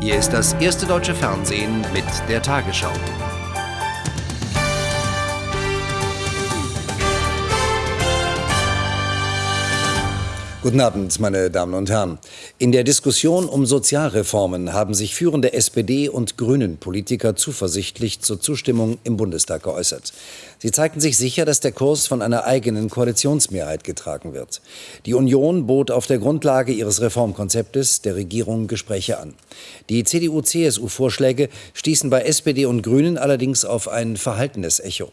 Hier ist das erste deutsche Fernsehen mit der Tagesschau. Guten Abend, meine Damen und Herren. In der Diskussion um Sozialreformen haben sich führende SPD- und Grünen-Politiker zuversichtlich zur Zustimmung im Bundestag geäußert. Sie zeigten sich sicher, dass der Kurs von einer eigenen Koalitionsmehrheit getragen wird. Die Union bot auf der Grundlage ihres Reformkonzeptes der Regierung Gespräche an. Die CDU-CSU-Vorschläge stießen bei SPD und Grünen allerdings auf ein verhaltenes Echo.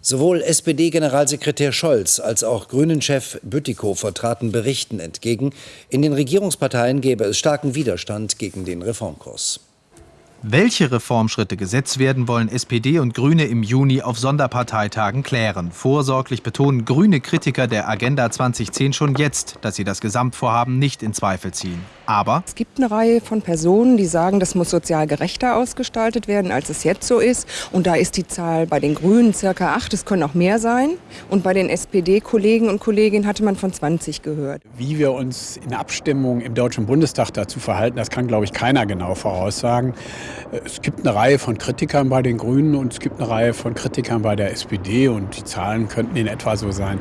Sowohl SPD-Generalsekretär Scholz als auch Grünen-Chef Bütikofer traten Berichten entgegen, in den Regierungsparteien gäbe es starken Widerstand gegen den Reformkurs. Welche Reformschritte gesetzt werden, wollen SPD und Grüne im Juni auf Sonderparteitagen klären. Vorsorglich betonen grüne Kritiker der Agenda 2010 schon jetzt, dass sie das Gesamtvorhaben nicht in Zweifel ziehen. Aber es gibt eine Reihe von Personen, die sagen, das muss sozial gerechter ausgestaltet werden, als es jetzt so ist. Und da ist die Zahl bei den Grünen circa acht, es können auch mehr sein. Und bei den SPD-Kollegen und Kolleginnen hatte man von 20 gehört. Wie wir uns in Abstimmung im Deutschen Bundestag dazu verhalten, das kann, glaube ich, keiner genau voraussagen. Es gibt eine Reihe von Kritikern bei den Grünen und es gibt eine Reihe von Kritikern bei der SPD und die Zahlen könnten in etwa so sein.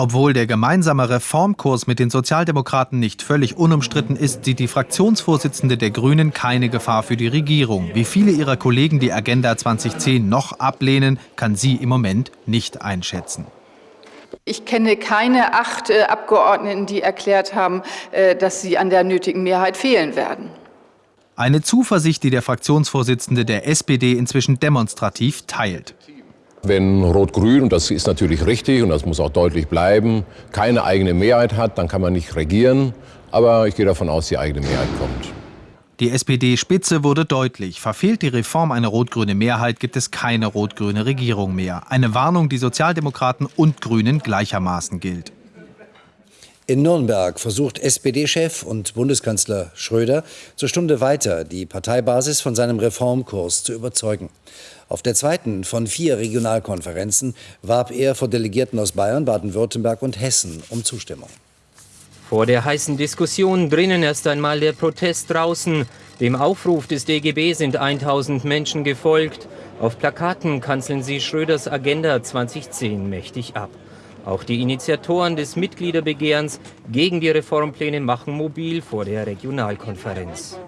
Obwohl der gemeinsame Reformkurs mit den Sozialdemokraten nicht völlig unumstritten ist, sieht die Fraktionsvorsitzende der Grünen keine Gefahr für die Regierung. Wie viele ihrer Kollegen die Agenda 2010 noch ablehnen, kann sie im Moment nicht einschätzen. Ich kenne keine acht äh, Abgeordneten, die erklärt haben, äh, dass sie an der nötigen Mehrheit fehlen werden. Eine Zuversicht, die der Fraktionsvorsitzende der SPD inzwischen demonstrativ teilt. Wenn Rot-Grün, und das ist natürlich richtig und das muss auch deutlich bleiben, keine eigene Mehrheit hat, dann kann man nicht regieren. Aber ich gehe davon aus, die eigene Mehrheit kommt. Die SPD-Spitze wurde deutlich. Verfehlt die Reform eine rot-grüne Mehrheit, gibt es keine rot-grüne Regierung mehr. Eine Warnung, die Sozialdemokraten und Grünen gleichermaßen gilt. In Nürnberg versucht SPD-Chef und Bundeskanzler Schröder zur Stunde weiter die Parteibasis von seinem Reformkurs zu überzeugen. Auf der zweiten von vier Regionalkonferenzen warb er vor Delegierten aus Bayern, Baden-Württemberg und Hessen um Zustimmung. Vor der heißen Diskussion drinnen erst einmal der Protest draußen. Dem Aufruf des DGB sind 1000 Menschen gefolgt. Auf Plakaten kanzeln sie Schröders Agenda 2010 mächtig ab. Auch die Initiatoren des Mitgliederbegehrens gegen die Reformpläne machen mobil vor der Regionalkonferenz.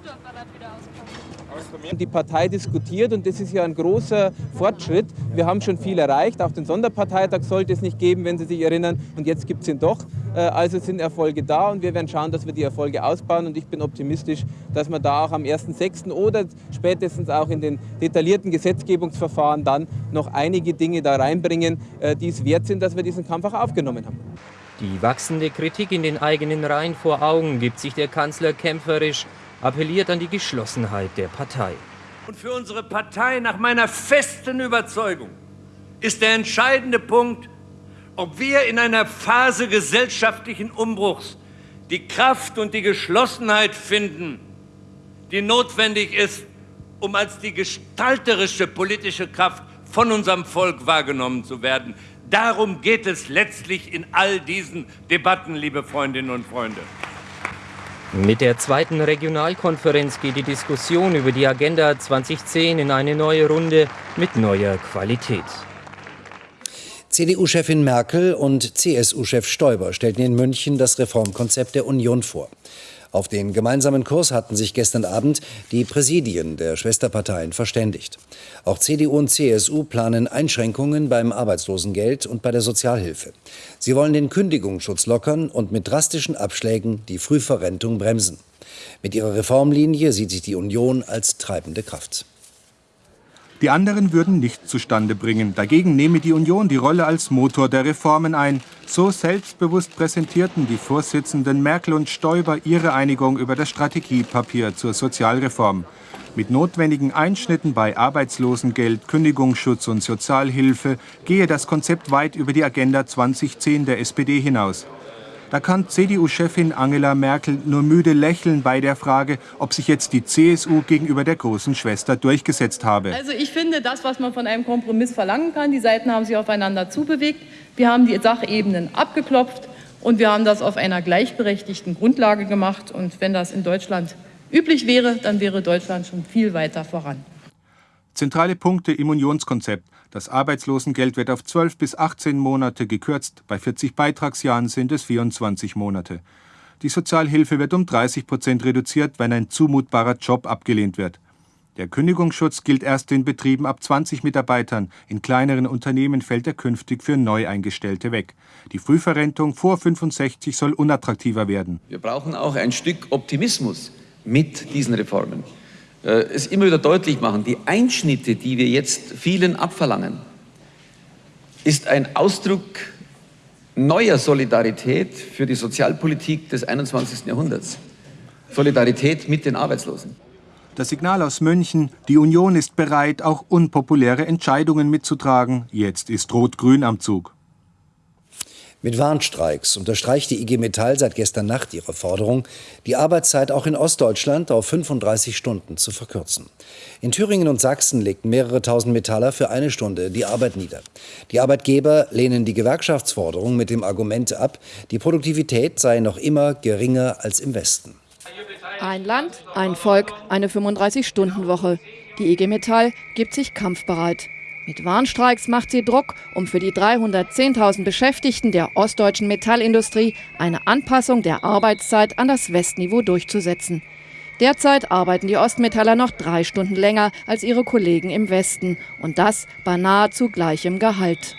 Die Partei diskutiert und das ist ja ein großer Fortschritt. Wir haben schon viel erreicht. Auch den Sonderparteitag sollte es nicht geben, wenn Sie sich erinnern. Und jetzt gibt es ihn doch. Äh, also sind Erfolge da und wir werden schauen, dass wir die Erfolge ausbauen. Und ich bin optimistisch, dass wir da auch am 1.6. oder spätestens auch in den detaillierten Gesetzgebungsverfahren dann noch einige Dinge da reinbringen, äh, die es wert sind, dass wir diesen Kampf auch aufgenommen haben. Die wachsende Kritik in den eigenen Reihen vor Augen gibt sich der Kanzler kämpferisch appelliert an die Geschlossenheit der Partei. Und für unsere Partei nach meiner festen Überzeugung ist der entscheidende Punkt, ob wir in einer Phase gesellschaftlichen Umbruchs die Kraft und die Geschlossenheit finden, die notwendig ist, um als die gestalterische politische Kraft von unserem Volk wahrgenommen zu werden. Darum geht es letztlich in all diesen Debatten, liebe Freundinnen und Freunde. Mit der zweiten Regionalkonferenz geht die Diskussion über die Agenda 2010 in eine neue Runde mit neuer Qualität. CDU-Chefin Merkel und CSU-Chef Stoiber stellten in München das Reformkonzept der Union vor. Auf den gemeinsamen Kurs hatten sich gestern Abend die Präsidien der Schwesterparteien verständigt. Auch CDU und CSU planen Einschränkungen beim Arbeitslosengeld und bei der Sozialhilfe. Sie wollen den Kündigungsschutz lockern und mit drastischen Abschlägen die Frühverrentung bremsen. Mit ihrer Reformlinie sieht sich die Union als treibende Kraft. Die anderen würden nichts zustande bringen. Dagegen nehme die Union die Rolle als Motor der Reformen ein. So selbstbewusst präsentierten die Vorsitzenden Merkel und Stoiber ihre Einigung über das Strategiepapier zur Sozialreform. Mit notwendigen Einschnitten bei Arbeitslosengeld, Kündigungsschutz und Sozialhilfe gehe das Konzept weit über die Agenda 2010 der SPD hinaus. Da kann CDU-Chefin Angela Merkel nur müde lächeln bei der Frage, ob sich jetzt die CSU gegenüber der großen Schwester durchgesetzt habe. Also ich finde das, was man von einem Kompromiss verlangen kann. Die Seiten haben sich aufeinander zubewegt. Wir haben die Sachebenen abgeklopft und wir haben das auf einer gleichberechtigten Grundlage gemacht. Und wenn das in Deutschland üblich wäre, dann wäre Deutschland schon viel weiter voran. Zentrale Punkte im Unionskonzept. Das Arbeitslosengeld wird auf 12 bis 18 Monate gekürzt. Bei 40 Beitragsjahren sind es 24 Monate. Die Sozialhilfe wird um 30 Prozent reduziert, wenn ein zumutbarer Job abgelehnt wird. Der Kündigungsschutz gilt erst in Betrieben ab 20 Mitarbeitern. In kleineren Unternehmen fällt er künftig für Neueingestellte weg. Die Frühverrentung vor 65 soll unattraktiver werden. Wir brauchen auch ein Stück Optimismus mit diesen Reformen. Äh, es immer wieder deutlich machen, die Einschnitte, die wir jetzt vielen abverlangen, ist ein Ausdruck neuer Solidarität für die Sozialpolitik des 21. Jahrhunderts. Solidarität mit den Arbeitslosen. Das Signal aus München, die Union ist bereit, auch unpopuläre Entscheidungen mitzutragen. Jetzt ist Rot-Grün am Zug. Mit Warnstreiks unterstreicht die IG Metall seit gestern Nacht ihre Forderung, die Arbeitszeit auch in Ostdeutschland auf 35 Stunden zu verkürzen. In Thüringen und Sachsen legten mehrere tausend Metaller für eine Stunde die Arbeit nieder. Die Arbeitgeber lehnen die Gewerkschaftsforderung mit dem Argument ab, die Produktivität sei noch immer geringer als im Westen. Ein Land, ein Volk, eine 35-Stunden-Woche. Die IG Metall gibt sich kampfbereit. Mit Warnstreiks macht sie Druck, um für die 310.000 Beschäftigten der ostdeutschen Metallindustrie eine Anpassung der Arbeitszeit an das Westniveau durchzusetzen. Derzeit arbeiten die Ostmetaller noch drei Stunden länger als ihre Kollegen im Westen und das bei nahezu gleichem Gehalt.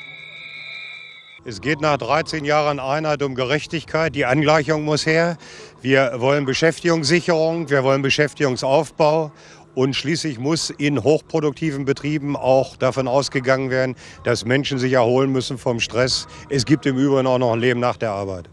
Es geht nach 13 Jahren Einheit um Gerechtigkeit. Die Angleichung muss her. Wir wollen Beschäftigungssicherung, wir wollen Beschäftigungsaufbau und schließlich muss in hochproduktiven Betrieben auch davon ausgegangen werden, dass Menschen sich erholen müssen vom Stress. Es gibt im Übrigen auch noch ein Leben nach der Arbeit.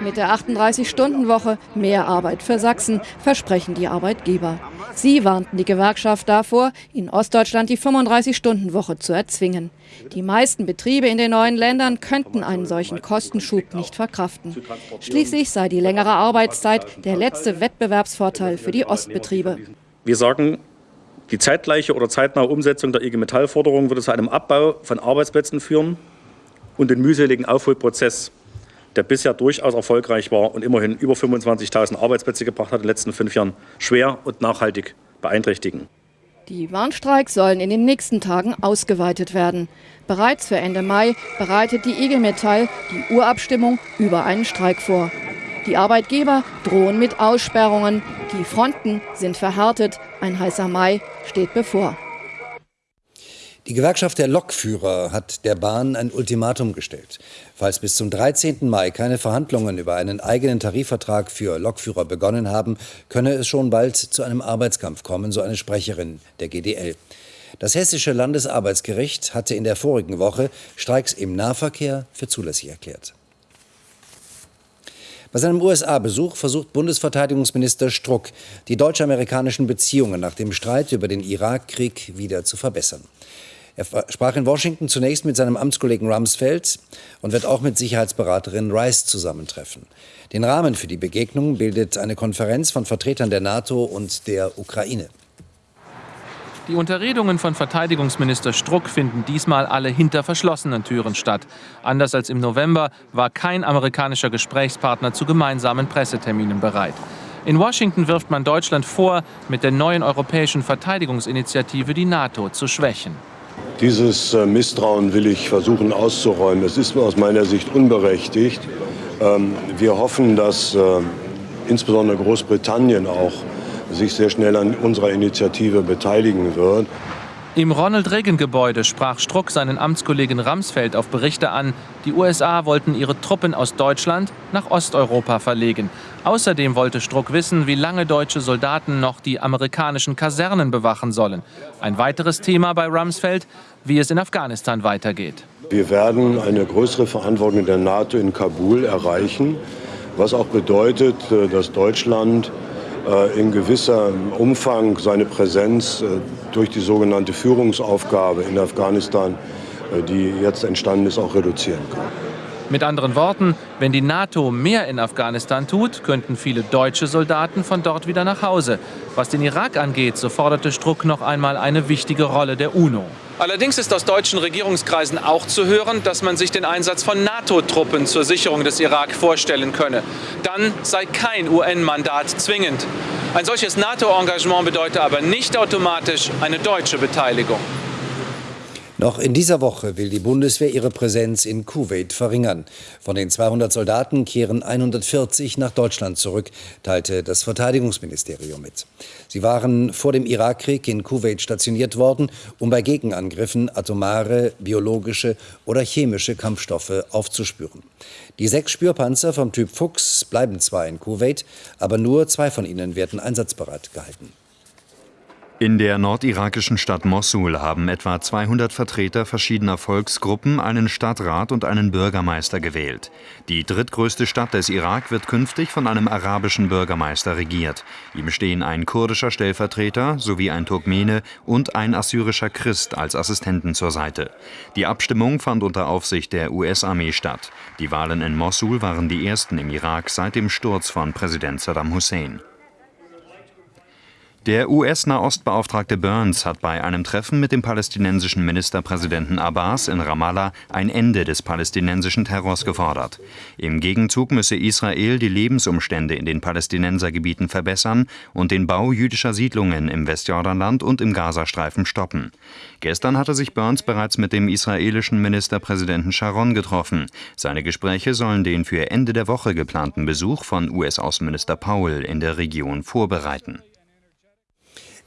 Mit der 38-Stunden-Woche mehr Arbeit für Sachsen versprechen die Arbeitgeber. Sie warnten die Gewerkschaft davor, in Ostdeutschland die 35-Stunden-Woche zu erzwingen. Die meisten Betriebe in den neuen Ländern könnten einen solchen Kostenschub nicht verkraften. Schließlich sei die längere Arbeitszeit der letzte Wettbewerbsvorteil für die Ostbetriebe. Wir sagen, die zeitgleiche oder zeitnahe Umsetzung der IG Metall-Forderung würde zu einem Abbau von Arbeitsplätzen führen und den mühseligen Aufholprozess, der bisher durchaus erfolgreich war und immerhin über 25.000 Arbeitsplätze gebracht hat in den letzten fünf Jahren, schwer und nachhaltig beeinträchtigen. Die Warnstreiks sollen in den nächsten Tagen ausgeweitet werden. Bereits für Ende Mai bereitet die IG Metall die Urabstimmung über einen Streik vor. Die Arbeitgeber drohen mit Aussperrungen. Die Fronten sind verhärtet. Ein heißer Mai steht bevor. Die Gewerkschaft der Lokführer hat der Bahn ein Ultimatum gestellt. Falls bis zum 13. Mai keine Verhandlungen über einen eigenen Tarifvertrag für Lokführer begonnen haben, könne es schon bald zu einem Arbeitskampf kommen, so eine Sprecherin der GDL. Das Hessische Landesarbeitsgericht hatte in der vorigen Woche Streiks im Nahverkehr für zulässig erklärt. Bei seinem USA-Besuch versucht Bundesverteidigungsminister Struck, die deutsch-amerikanischen Beziehungen nach dem Streit über den Irakkrieg wieder zu verbessern. Er sprach in Washington zunächst mit seinem Amtskollegen Rumsfeld und wird auch mit Sicherheitsberaterin Rice zusammentreffen. Den Rahmen für die Begegnung bildet eine Konferenz von Vertretern der NATO und der Ukraine. Die Unterredungen von Verteidigungsminister Struck finden diesmal alle hinter verschlossenen Türen statt. Anders als im November war kein amerikanischer Gesprächspartner zu gemeinsamen Presseterminen bereit. In Washington wirft man Deutschland vor, mit der neuen europäischen Verteidigungsinitiative die NATO zu schwächen. Dieses äh, Misstrauen will ich versuchen auszuräumen. Es ist aus meiner Sicht unberechtigt. Ähm, wir hoffen, dass äh, insbesondere Großbritannien auch sich sehr schnell an unserer Initiative beteiligen wird. Im Ronald Reagan-Gebäude sprach Struck seinen Amtskollegen Ramsfeld auf Berichte an, die USA wollten ihre Truppen aus Deutschland nach Osteuropa verlegen. Außerdem wollte Struck wissen, wie lange deutsche Soldaten noch die amerikanischen Kasernen bewachen sollen. Ein weiteres Thema bei Ramsfeld, wie es in Afghanistan weitergeht. Wir werden eine größere Verantwortung der NATO in Kabul erreichen, was auch bedeutet, äh, dass Deutschland in gewissem Umfang seine Präsenz äh, durch die sogenannte Führungsaufgabe in Afghanistan, äh, die jetzt entstanden ist, auch reduzieren kann. Mit anderen Worten, wenn die NATO mehr in Afghanistan tut, könnten viele deutsche Soldaten von dort wieder nach Hause. Was den Irak angeht, so forderte Struck noch einmal eine wichtige Rolle der UNO. Allerdings ist aus deutschen Regierungskreisen auch zu hören, dass man sich den Einsatz von NATO-Truppen zur Sicherung des Irak vorstellen könne. Dann sei kein UN-Mandat zwingend. Ein solches NATO-Engagement bedeutet aber nicht automatisch eine deutsche Beteiligung. Noch in dieser Woche will die Bundeswehr ihre Präsenz in Kuwait verringern. Von den 200 Soldaten kehren 140 nach Deutschland zurück, teilte das Verteidigungsministerium mit. Sie waren vor dem Irakkrieg in Kuwait stationiert worden, um bei Gegenangriffen atomare, biologische oder chemische Kampfstoffe aufzuspüren. Die sechs Spürpanzer vom Typ Fuchs bleiben zwar in Kuwait, aber nur zwei von ihnen werden einsatzbereit gehalten. In der nordirakischen Stadt Mossul haben etwa 200 Vertreter verschiedener Volksgruppen einen Stadtrat und einen Bürgermeister gewählt. Die drittgrößte Stadt des Irak wird künftig von einem arabischen Bürgermeister regiert. Ihm stehen ein kurdischer Stellvertreter sowie ein Turkmene und ein assyrischer Christ als Assistenten zur Seite. Die Abstimmung fand unter Aufsicht der US-Armee statt. Die Wahlen in Mossul waren die ersten im Irak seit dem Sturz von Präsident Saddam Hussein. Der US-Nahostbeauftragte Burns hat bei einem Treffen mit dem palästinensischen Ministerpräsidenten Abbas in Ramallah ein Ende des palästinensischen Terrors gefordert. Im Gegenzug müsse Israel die Lebensumstände in den Palästinensergebieten verbessern und den Bau jüdischer Siedlungen im Westjordanland und im Gazastreifen stoppen. Gestern hatte sich Burns bereits mit dem israelischen Ministerpräsidenten Sharon getroffen. Seine Gespräche sollen den für Ende der Woche geplanten Besuch von US-Außenminister Powell in der Region vorbereiten.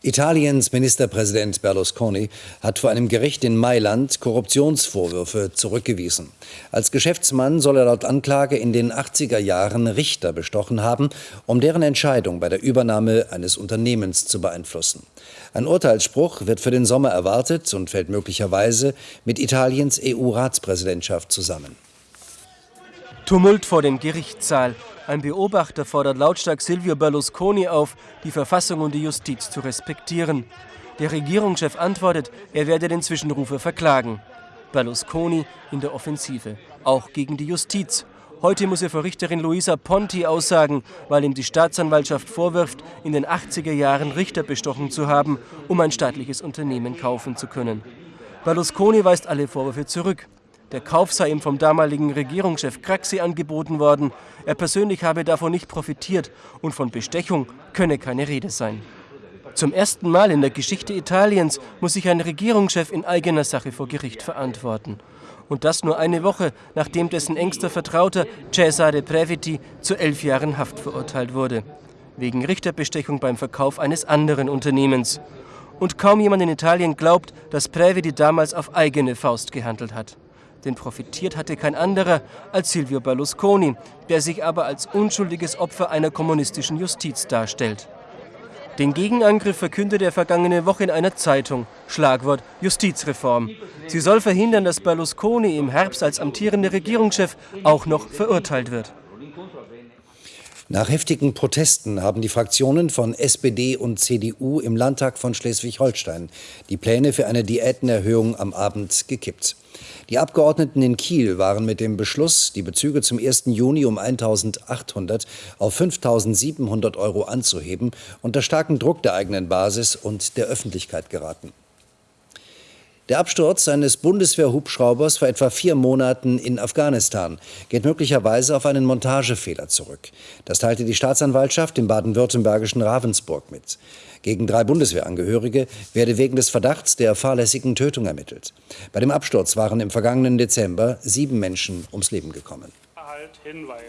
Italiens Ministerpräsident Berlusconi hat vor einem Gericht in Mailand Korruptionsvorwürfe zurückgewiesen. Als Geschäftsmann soll er laut Anklage in den 80er Jahren Richter bestochen haben, um deren Entscheidung bei der Übernahme eines Unternehmens zu beeinflussen. Ein Urteilsspruch wird für den Sommer erwartet und fällt möglicherweise mit Italiens EU-Ratspräsidentschaft zusammen. Tumult vor dem Gerichtssaal. Ein Beobachter fordert lautstark Silvio Berlusconi auf, die Verfassung und die Justiz zu respektieren. Der Regierungschef antwortet, er werde den Zwischenrufer verklagen. Berlusconi in der Offensive, auch gegen die Justiz. Heute muss er vor Richterin Luisa Ponti aussagen, weil ihm die Staatsanwaltschaft vorwirft, in den 80er Jahren Richter bestochen zu haben, um ein staatliches Unternehmen kaufen zu können. Berlusconi weist alle Vorwürfe zurück. Der Kauf sei ihm vom damaligen Regierungschef Craxi angeboten worden. Er persönlich habe davon nicht profitiert und von Bestechung könne keine Rede sein. Zum ersten Mal in der Geschichte Italiens muss sich ein Regierungschef in eigener Sache vor Gericht verantworten. Und das nur eine Woche, nachdem dessen engster Vertrauter Cesare Previti zu elf Jahren Haft verurteilt wurde. Wegen Richterbestechung beim Verkauf eines anderen Unternehmens. Und kaum jemand in Italien glaubt, dass Previti damals auf eigene Faust gehandelt hat denn profitiert hatte kein anderer als Silvio Berlusconi, der sich aber als unschuldiges Opfer einer kommunistischen Justiz darstellt. Den Gegenangriff verkündete er vergangene Woche in einer Zeitung. Schlagwort Justizreform. Sie soll verhindern, dass Berlusconi im Herbst als amtierender Regierungschef auch noch verurteilt wird. Nach heftigen Protesten haben die Fraktionen von SPD und CDU im Landtag von Schleswig-Holstein die Pläne für eine Diätenerhöhung am Abend gekippt. Die Abgeordneten in Kiel waren mit dem Beschluss, die Bezüge zum 1. Juni um 1.800 auf 5.700 Euro anzuheben, unter starken Druck der eigenen Basis und der Öffentlichkeit geraten. Der Absturz eines Bundeswehrhubschraubers vor etwa vier Monaten in Afghanistan geht möglicherweise auf einen Montagefehler zurück. Das teilte die Staatsanwaltschaft im baden-württembergischen Ravensburg mit. Gegen drei Bundeswehrangehörige werde wegen des Verdachts der fahrlässigen Tötung ermittelt. Bei dem Absturz waren im vergangenen Dezember sieben Menschen ums Leben gekommen.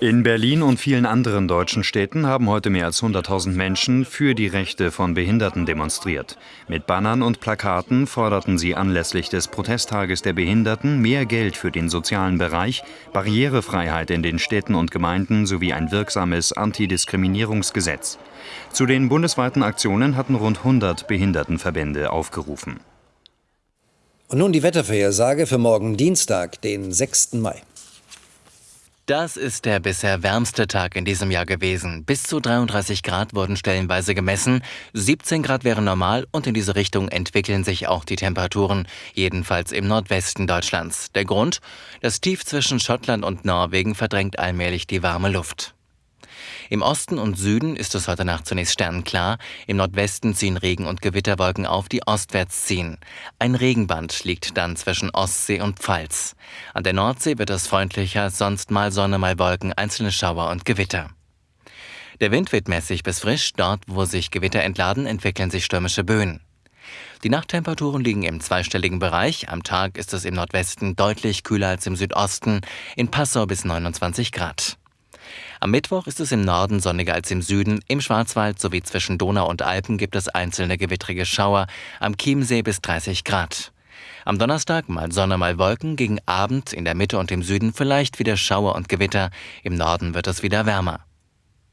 In Berlin und vielen anderen deutschen Städten haben heute mehr als 100.000 Menschen für die Rechte von Behinderten demonstriert. Mit Bannern und Plakaten forderten sie anlässlich des Protesttages der Behinderten mehr Geld für den sozialen Bereich, Barrierefreiheit in den Städten und Gemeinden sowie ein wirksames Antidiskriminierungsgesetz. Zu den bundesweiten Aktionen hatten rund 100 Behindertenverbände aufgerufen. Und nun die Wettervorhersage für morgen Dienstag, den 6. Mai. Das ist der bisher wärmste Tag in diesem Jahr gewesen. Bis zu 33 Grad wurden stellenweise gemessen. 17 Grad wären normal und in diese Richtung entwickeln sich auch die Temperaturen, jedenfalls im Nordwesten Deutschlands. Der Grund? Das Tief zwischen Schottland und Norwegen verdrängt allmählich die warme Luft. Im Osten und Süden ist es heute Nacht zunächst sternenklar. Im Nordwesten ziehen Regen- und Gewitterwolken auf, die ostwärts ziehen. Ein Regenband liegt dann zwischen Ostsee und Pfalz. An der Nordsee wird es freundlicher, sonst mal Sonne, mal Wolken, einzelne Schauer und Gewitter. Der Wind wird mäßig bis frisch. Dort, wo sich Gewitter entladen, entwickeln sich stürmische Böen. Die Nachttemperaturen liegen im zweistelligen Bereich. Am Tag ist es im Nordwesten deutlich kühler als im Südosten, in Passau bis 29 Grad. Am Mittwoch ist es im Norden sonniger als im Süden. Im Schwarzwald sowie zwischen Donau und Alpen gibt es einzelne gewittrige Schauer. Am Chiemsee bis 30 Grad. Am Donnerstag mal Sonne, mal Wolken. Gegen Abend in der Mitte und im Süden vielleicht wieder Schauer und Gewitter. Im Norden wird es wieder wärmer.